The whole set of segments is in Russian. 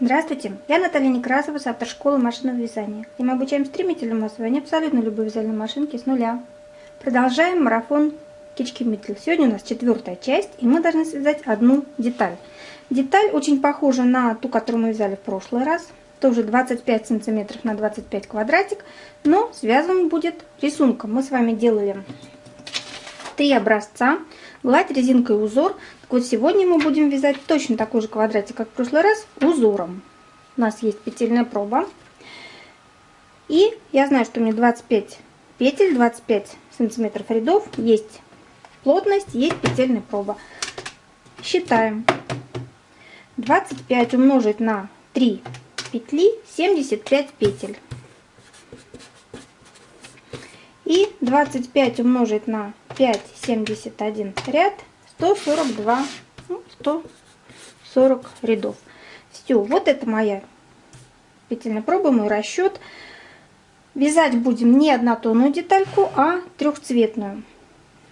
Здравствуйте, я Наталья Некрасова с автошколы машинного вязания. И мы обучаем стремительному освоению абсолютно любой вязальной машинки с нуля. Продолжаем марафон Кички Миттель. Сегодня у нас четвертая часть, и мы должны связать одну деталь. Деталь очень похожа на ту, которую мы вязали в прошлый раз. Тоже 25 сантиметров на 25 квадратик, но связан будет рисунком. Мы с вами делали три образца, гладь, резинка и узор. Вот, сегодня мы будем вязать точно такой же квадратик, как в прошлый раз, узором. У нас есть петельная проба. И я знаю, что у меня 25 петель, 25 сантиметров рядов, есть плотность, есть петельная проба. Считаем. 25 умножить на 3 петли, 75 петель. И 25 умножить на 5, 71 ряд, 142, ну, 140 рядов. Все, вот это моя петельная проба, мой расчет. Вязать будем не однотонную детальку, а трехцветную.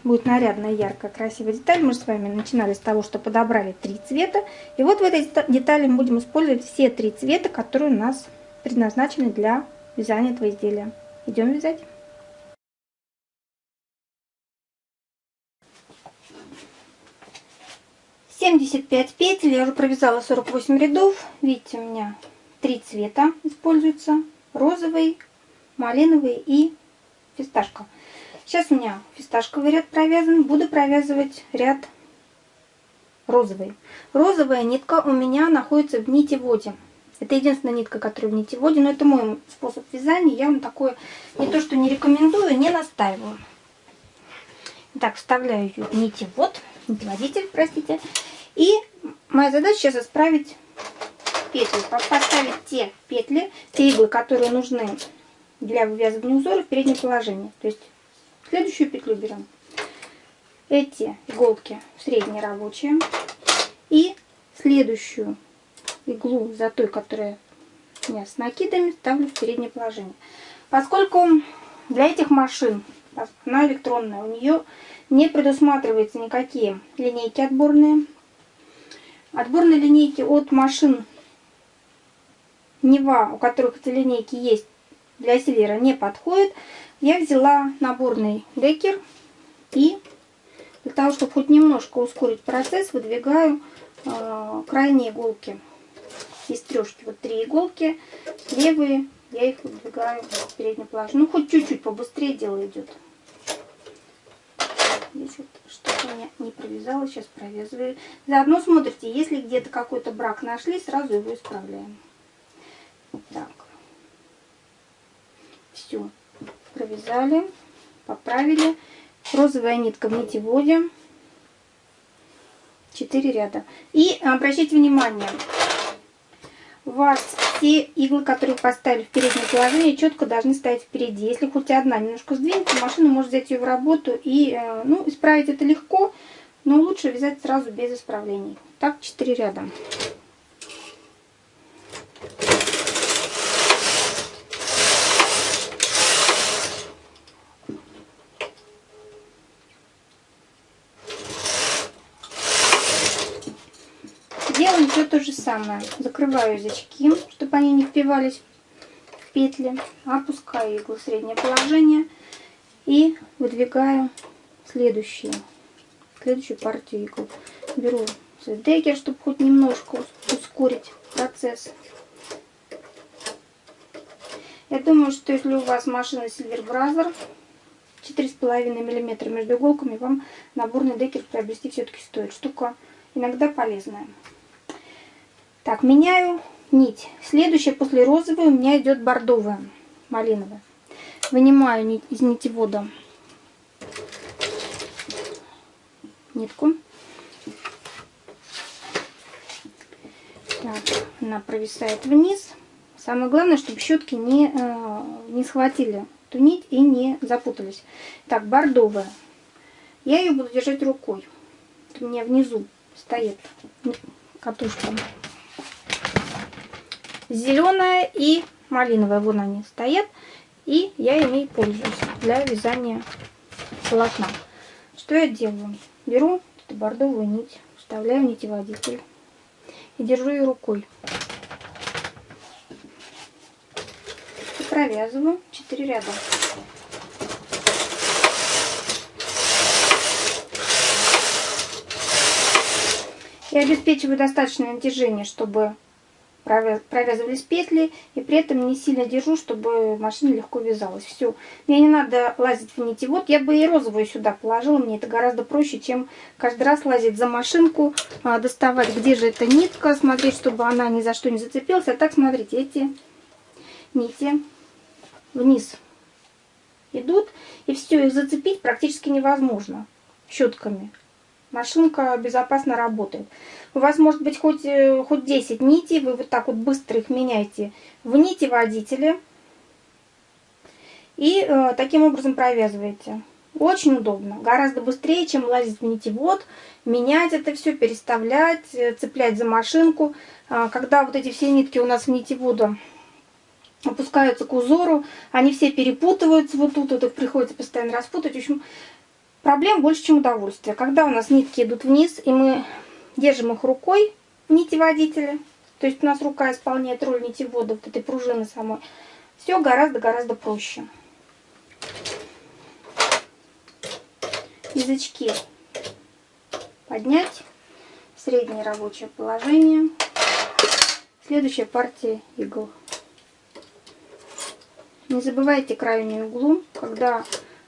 Будет нарядная, яркая, красивая деталь. Мы же с вами начинали с того, что подобрали три цвета. И вот в этой детали мы будем использовать все три цвета, которые у нас предназначены для вязания этого изделия. Идем вязать. 75 петель, я уже провязала 48 рядов. Видите, у меня три цвета используются. Розовый, малиновый и фисташка. Сейчас у меня фисташковый ряд провязан. Буду провязывать ряд розовый. Розовая нитка у меня находится в нитеводе. Это единственная нитка, которая в нитеводе, но это мой способ вязания. Я вам такое не то что не рекомендую, не настаиваю. Так, вставляю ее в нитевод, нитеводитель, простите. И моя задача сейчас исправить петли, поставить те петли, те иглы, которые нужны для вывязывания узора в переднее положение. То есть следующую петлю берем. Эти иголки средние рабочие. И следующую иглу за той, которая у меня с накидами, ставлю в переднее положение. Поскольку для этих машин, она электронная, у нее не предусматривается никакие линейки отборные, Отборные линейки от машин Нева, у которых эти линейки есть, для силера не подходит. Я взяла наборный декер и для того, чтобы хоть немножко ускорить процесс, выдвигаю э, крайние иголки из трешки. Вот три иголки, левые, я их выдвигаю в переднее положение. Ну, хоть чуть-чуть побыстрее дело идет. Здесь вот что-то у меня не провязала, сейчас провязываю. Заодно смотрите, если где-то какой-то брак нашли, сразу его исправляем. Так. Все. Провязали, поправили. Розовая нитка в нитеводе. 4 ряда. И обращайте внимание, у вас все иглы, которые поставили в переднее положение, четко должны стоять впереди. Если хоть одна немножко сдвинется, машина может взять ее в работу и, э, ну, исправить это легко, но лучше вязать сразу без исправлений. Так, 4 ряда. Делаем все то же самое. Закрываю язычки, чтобы они не впивались в петли. Опускаю иглу в среднее положение. И выдвигаю следующие, следующую партию игл. Беру декер, чтобы хоть немножко ускорить процесс. Я думаю, что если у вас машина Silver Brother 4,5 мм между иголками, вам наборный декер приобрести все-таки стоит. Штука иногда полезная. Так, меняю нить. Следующая после розовой у меня идет бордовая, малиновая. Вынимаю нить из нитевода нитку. Так, она провисает вниз. Самое главное, чтобы щетки не, э, не схватили эту нить и не запутались. Так, бордовая. Я ее буду держать рукой. у меня внизу стоит катушка зеленая и малиновая. Вон они стоят. И я ими пользуюсь для вязания полотна. Что я делаю? Беру эту бордовую нить, вставляю в нитеводитель и держу ее рукой. И провязываю 4 ряда. и обеспечиваю достаточное натяжение, чтобы провязывались петли. И при этом не сильно держу, чтобы машина легко вязалась. Все. Мне не надо лазить в нитевод. Я бы и розовую сюда положила. Мне это гораздо проще, чем каждый раз лазить за машинку, а, доставать, где же эта нитка, смотреть, чтобы она ни за что не зацепилась. А так, смотрите, эти нити вниз идут. И все, их зацепить практически невозможно щетками машинка безопасно работает. У вас может быть хоть, э, хоть 10 нитей, вы вот так вот быстро их меняете в нити водителя. И э, таким образом провязываете. Очень удобно, гораздо быстрее, чем лазить в нитевод, менять это все, переставлять, э, цеплять за машинку. А, когда вот эти все нитки у нас в нитевода опускаются к узору, они все перепутываются вот тут, вот их приходится постоянно распутать. В общем, Проблем больше, чем удовольствия. Когда у нас нитки идут вниз, и мы держим их рукой, нити водителя, то есть у нас рука исполняет роль нитевода, вот этой пружины самой, все гораздо-гораздо проще. Язычки поднять, среднее рабочее положение. Следующая партия игл. Не забывайте крайнюю углу, когда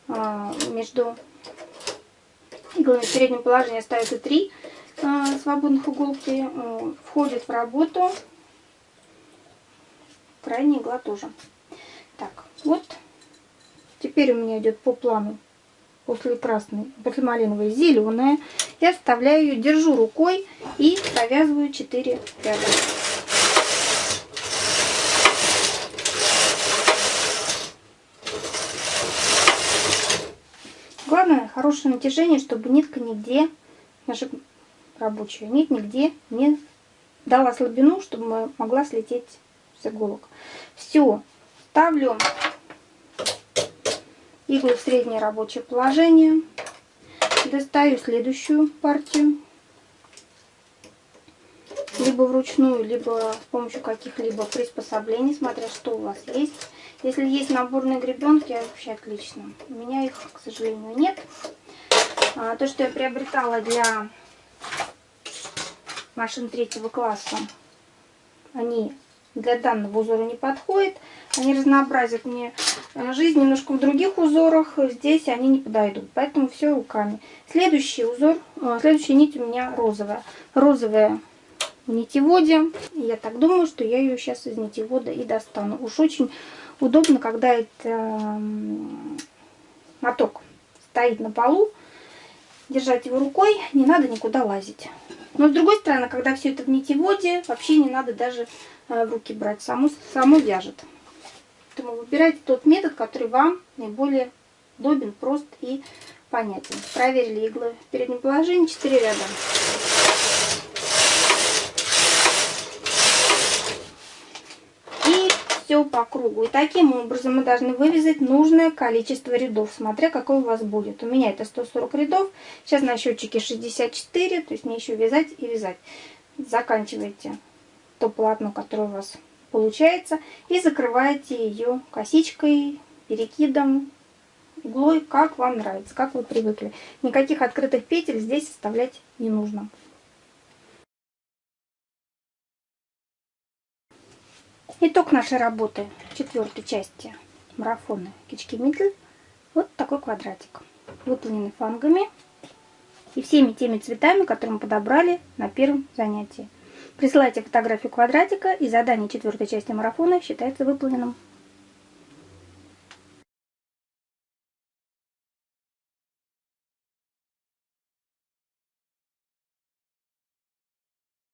а, между в среднем положении остается 3 а, свободных иголки. А, входит в работу. Крайняя игла тоже. Так, вот. Теперь у меня идет по плану после красной, после малиновой зеленая. Я вставляю ее, держу рукой и провязываю 4 ряда. Главное хорошее натяжение, чтобы нитка нигде, наша рабочая нить нигде не дала слабину, чтобы могла слететь с иголок. Все, ставлю иглы в среднее рабочее положение. Достаю следующую партию. Либо вручную, либо с помощью каких-либо приспособлений, смотря что у вас есть. Если есть наборные гребенки, вообще отлично. У меня их, к сожалению, нет. А, то, что я приобретала для машин третьего класса, они для данного узора не подходят. Они разнообразят мне э, жизнь немножко в других узорах. Здесь они не подойдут. Поэтому все руками. Следующий узор, э, следующая нить у меня розовая. Розовая в нитеводе. Я так думаю, что я ее сейчас из нитевода и достану. Уж очень удобно, когда это моток стоит на полу. Держать его рукой, не надо никуда лазить. Но с другой стороны, когда все это в нитеводе, вообще не надо даже э, в руки брать. Само, само вяжет. Поэтому выбирайте тот метод, который вам наиболее удобен, прост и понятен. Проверили иглы в переднем положении, 4 ряда. Все по кругу. И таким образом мы должны вывязать нужное количество рядов, смотря какой у вас будет. У меня это 140 рядов, сейчас на счетчике 64, то есть мне еще вязать и вязать. Заканчиваете то полотно, которое у вас получается, и закрываете ее косичкой, перекидом, иглой, как вам нравится, как вы привыкли. Никаких открытых петель здесь оставлять не нужно. Итог нашей работы четвертой части марафона Кички Митль. Вот такой квадратик. Выполненный фангами и всеми теми цветами, которые мы подобрали на первом занятии. Присылайте фотографию квадратика и задание четвертой части марафона считается выполненным.